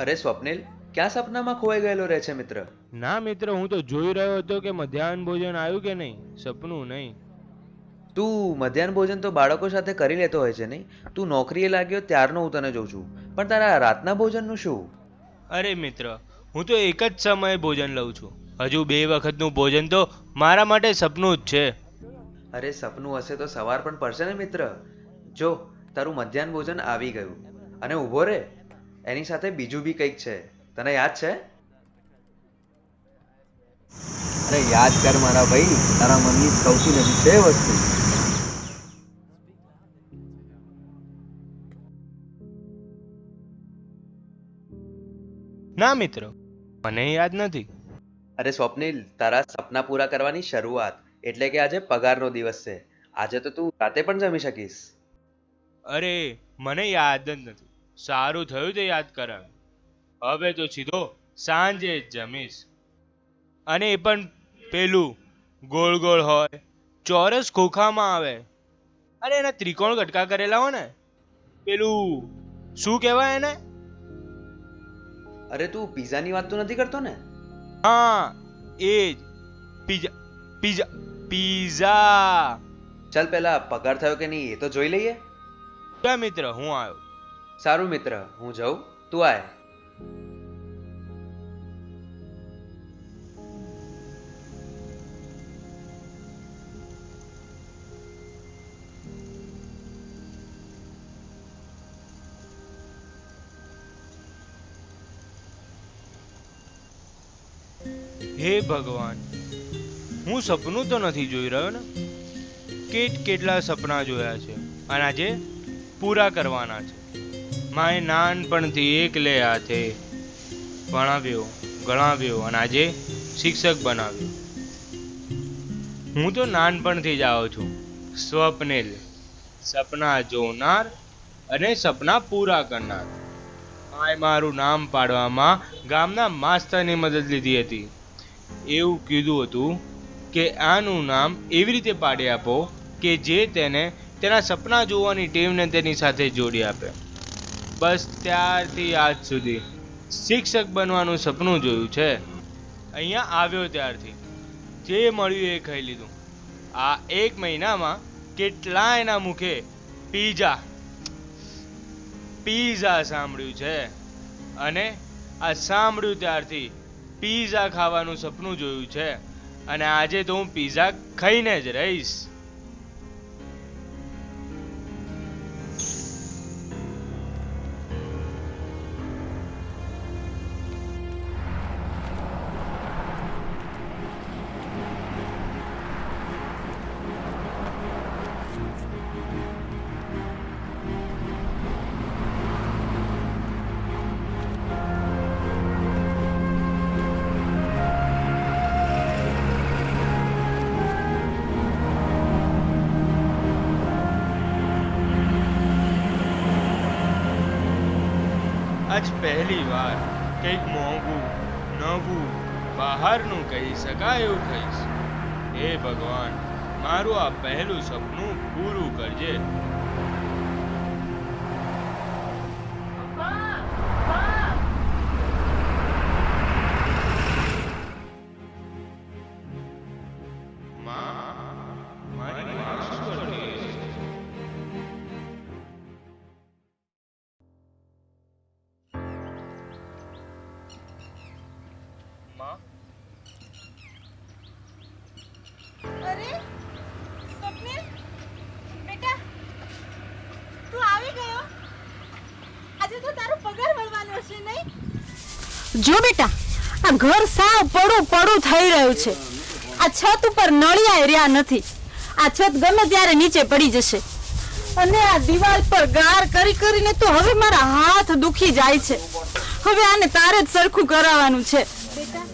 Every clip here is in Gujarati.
અરે સ્વપ્નિલ, ક્યાં સપનામાં ખોવાઈ ગયેલો રહે છે મિત્ર? ના મિત્ર, હું તો જોઈ રહ્યો હતો કે મધ્યાહન ભોજન આવ્યું કે નહીં? સપનું નહીં. તું મધ્યાહન ભોજન તો બાળકો સાથે કરી લેતો હોય છે નહીં? તું નોકરીએ લાગ્યો ત્યારનો હું તને જોઉં છું. પણ તારા રાતના ભોજનનું શું? અરે મિત્ર હું તો એક જ સમયે ભોજન લઉં છું. હજુ બે વખતનું ભોજન તો મારા માટે સપનું જ છે. અરે સપનું હશે તો સવાર પણ પડશે ને મિત્ર. જો તારું મધ્યાહન ભોજન આવી ગયું. અને ઊભો રે. એની સાથે બીજું બી કંઈક છે. તને યાદ છે? અરે યાદ કર મારા ભાઈ. તારા મનની સૌથી નજીક છે વસ્તુ. ના મિત્ર મને યાદ નથી. અરે સ્વપ્નિલ તારા સપના પૂરા કરવાની શરૂઆત એટલે કે આજે પગારનો દિવસ છે. આજે તો તું રાતે પણ જમી શકીશ. અરે મને યાદ જ નથી. સારું થયું તે યાદ કરાવ્યું હવે તો સીધો સાંજે જ જમીશ. અને એ પણ પેલું ગોળ ગોળ હોય ચોરસ ખોખામાં આવે. અરે એના ત્રિકોણ કટકા કરેલા હોય ને પેલું શું કહેવાય એને? અરે તું પિઝાની વાત તો નથી કરતો ને? હા એ જ. Pizza pizza pizza. ચાલ પહેલા પગાર થયો કે નહીં એ તો જોઈ લઈએ. ક્યાં મિત્ર હું આવ્યો. સારું મિત્ર હું જાઉં. તું આય. હે ભગવાન, હું સપનું તો નથી જોઈ રહ્યો ને? કેટ કેટલા સપના જોયા છે અને આજે પૂરા કરવાના છે. માએ નાનપણથી એકલે હાથે ભણાવ્યો, ગણાવ્યો અને આજે શિક્ષક બનાવ્યો. હું તો નાનપણથી જ આવું છું સ્વપ્નેલ સપના જોનાર અને સપના પૂરા કરનાર. માએ મારું નામ પાડવામાં ગામના માસ્તરની મદદ લીધી હતી. એવું કીધું હતું કે આનું નામ એવી રીતે પાડી આપો કે જે તેને તેના સપના જોવાની ટેવને તેની સાથે જોડી આપે. બસ ત્યારથી આજ સુધી શિક્ષક બનવાનું સપનું જોયું છે. અહીંયા આવ્યો ત્યારથી. જે મળ્યું એ ખાઈ લીધું. આ એક મહિનામાં કેટલા એના મુખે પીઝા પીઝા સાંભળ્યું છે. અને આ સાંભળ્યું ત્યારથી પીઝા ખાવાનું સપનું જોયું છે. અને આજે તો હું પીઝા ખાઈને જ રહીશ. આજ પહેલી વાર કંઈક મોંઘું, નવું, બહારનું કહી શકાય એવું ખાઈશ હે ભગવાન, મારું આ પહેલું સપનું પૂરું કરજે. જો બેટા, આ ઘર સાવ પડું પડું થઈ રહ્યું છે. આ છત ઉપર નળિયા રહ્યા નથી. આ છત ગમે ત્યારે નીચે પડી જશે. અને આ દિવાલ પર ગાર કરી કરીને તો હવે મારા હાથ દુખી જાય છે. હવે આને તારે જ સરખું કરાવવાનું છે. બેટા,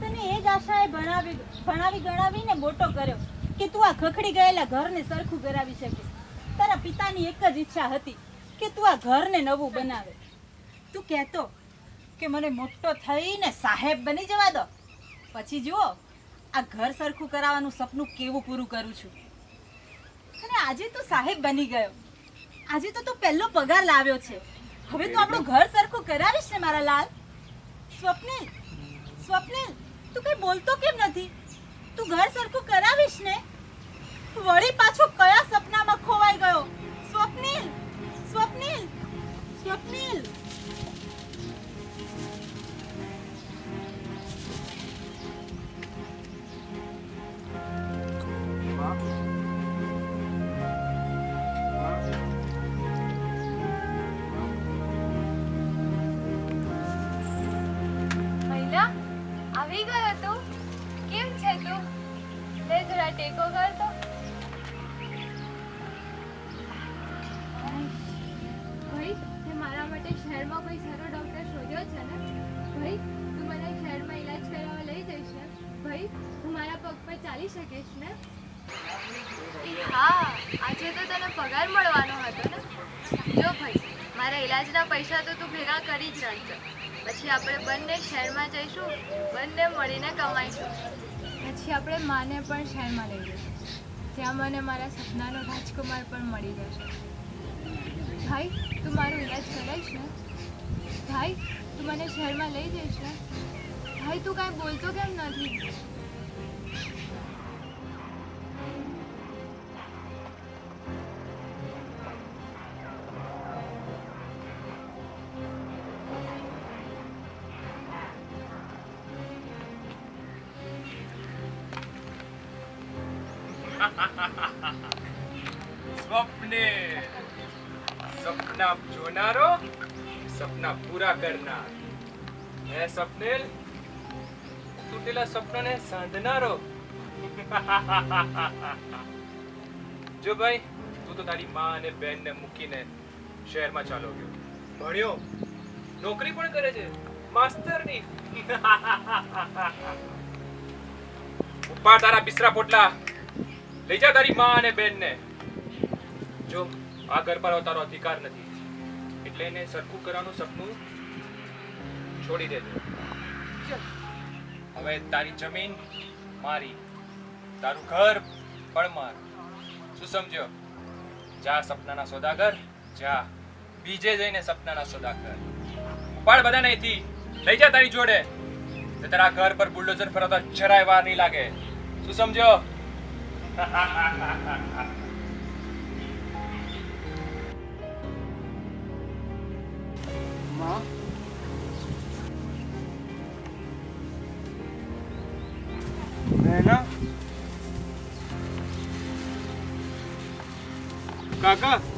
તને એ જ આશાએ ભણાવી ભણાવી ગણાવીને મોટો કર્યો કે તું આ ખખડી ગયેલા ઘરને સરખું કરાવી શકીશ. તારા પિતાની એક જ ઈચ્છા હતી કે તું આ ઘરને નવું બનાવે. તું કહેતો કે મને મોટો થઈને સાહેબ બની જવા દો. પછી જુઓ, આ ઘર સરખું કરાવવાનું સપનું કેવું પૂરું કરું છું. અને આજે તું સાહેબ બની ગયો. આજે તો તું પહેલો પગાર લાવ્યો છે. હવે તું આપણું ઘર સરખું કરાવીશ ને મારા લાલ? સ્વપ્નિલ સ્વપ્નિલ, તું કઈ બોલતો કેમ નથી? તું ઘર સરખું કરાવીશ ને? વળી પાછો કયા સપનામાં ખોવાઈ ગયો? સ્વપ્નિલ સ્વપ્નિલ સ્વપ્નિલ. ચાલી શકીશ ને? હા, આજે તો તને પગાર મળવાનો હતો ને? જો ભાઈ, મારા ઈલાજના પૈસા તો તું ભેગા કરી જ રાખજો. પછી આપણે બંને શહેરમાં જઈશું, બંને મળીને કમાઈશું. પછી આપણે માને પણ શહેરમાં લઈ જઈશું. ત્યાં મને મારા સપનાનો રાજકુમાર પણ મળી જશે ભાઈ, તું મારો ઈલાજ કરાવીશ ને? ભાઈ, તું મને શહેરમાં લઈ જઈશ ને? ભાઈ, તું કાંઈ બોલતો કેમ નથી? સ્વપ્ને સપના જોનારો સપના પૂરા કરનાર. હે સપનેલ તૂટેલા સપનાને સાંધનારો. જો ભાઈ, તું તો તારી માં અને બેન ને મૂકીને શહેરમાં ચાલો ગયો ભણ્યો. નોકરી પણ કરે છે. માસ્તરની. ઉપાડ તારા બિસરા પોટલા. લઈ જા તારી માં અને બેન ને જો આ ઘર પર તારો અધિકાર નથી, એટલે એને સરખું કરવાનું સપનું છોડી દેજો. હવે તારી જમીન મારી, તારું ઘર પણ માર. શું સમજ્યો? જા સપનાના સોદાગર, જા બીજે જઈને સપનાના સોદાગર. ઉપાડ બધા નહીંથી લઈ જા તારી જોડે. તારા ઘર પર બુલડોઝર ફરવતા જરાય વાર નહીં લાગે. શું સમજ્યો? માં કાકા